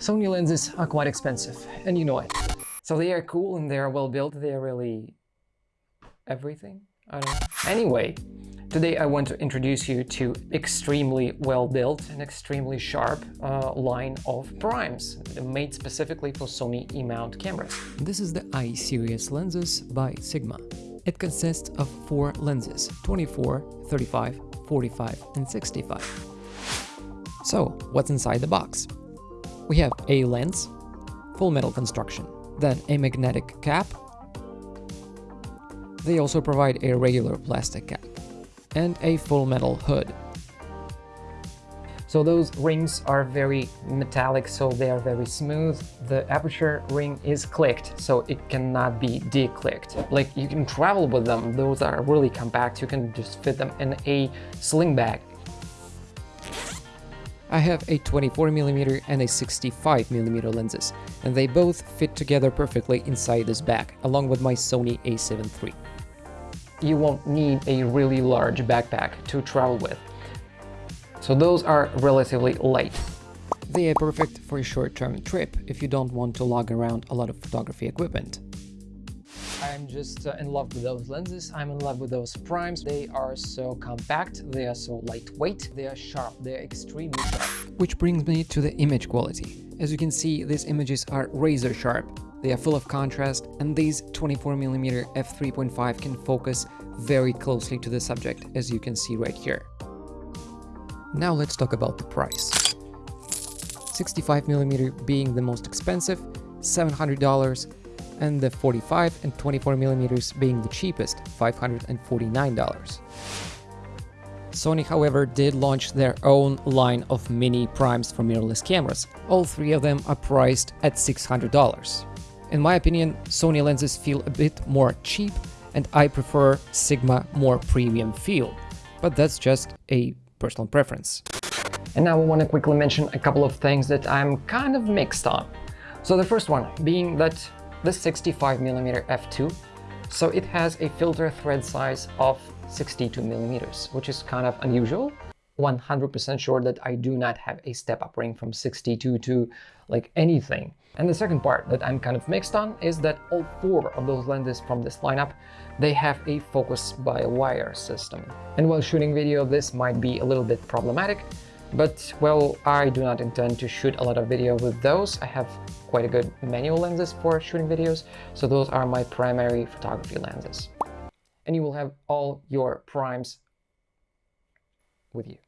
Sony lenses are quite expensive, and you know it. So they are cool and they are well built, they are really everything? I don't know. Anyway, today I want to introduce you to extremely well built and extremely sharp uh, line of primes made specifically for Sony E-mount cameras. This is the I-series lenses by Sigma. It consists of four lenses, 24, 35, 45 and 65. So, what's inside the box? We have a lens, full metal construction, then a magnetic cap. They also provide a regular plastic cap and a full metal hood. So those rings are very metallic, so they are very smooth. The aperture ring is clicked, so it cannot be declicked. Like you can travel with them, those are really compact, you can just fit them in a sling bag. I have a 24mm and a 65mm lenses, and they both fit together perfectly inside this bag, along with my Sony a7 III. You won't need a really large backpack to travel with. So those are relatively light. They are perfect for a short-term trip if you don't want to lug around a lot of photography equipment. I'm just uh, in love with those lenses. I'm in love with those primes. They are so compact, they are so lightweight, they are sharp, they're extremely sharp. Which brings me to the image quality. As you can see, these images are razor sharp. They are full of contrast, and these 24mm f3.5 can focus very closely to the subject, as you can see right here. Now let's talk about the price. 65mm being the most expensive, $700, and the 45 and 24mm being the cheapest, $549. Sony, however, did launch their own line of mini primes for mirrorless cameras. All three of them are priced at $600. In my opinion, Sony lenses feel a bit more cheap and I prefer Sigma more premium feel, but that's just a personal preference. And now I want to quickly mention a couple of things that I'm kind of mixed on. So the first one being that the 65mm f2, so it has a filter thread size of 62 millimeters, which is kind of unusual. 100% sure that I do not have a step-up ring from 62 to like anything. And the second part that I'm kind of mixed on is that all four of those lenses from this lineup, they have a focus-by-wire system. And while shooting video, this might be a little bit problematic, but well, I do not intend to shoot a lot of video with those. I have quite a good manual lenses for shooting videos, so those are my primary photography lenses. And you will have all your primes with you.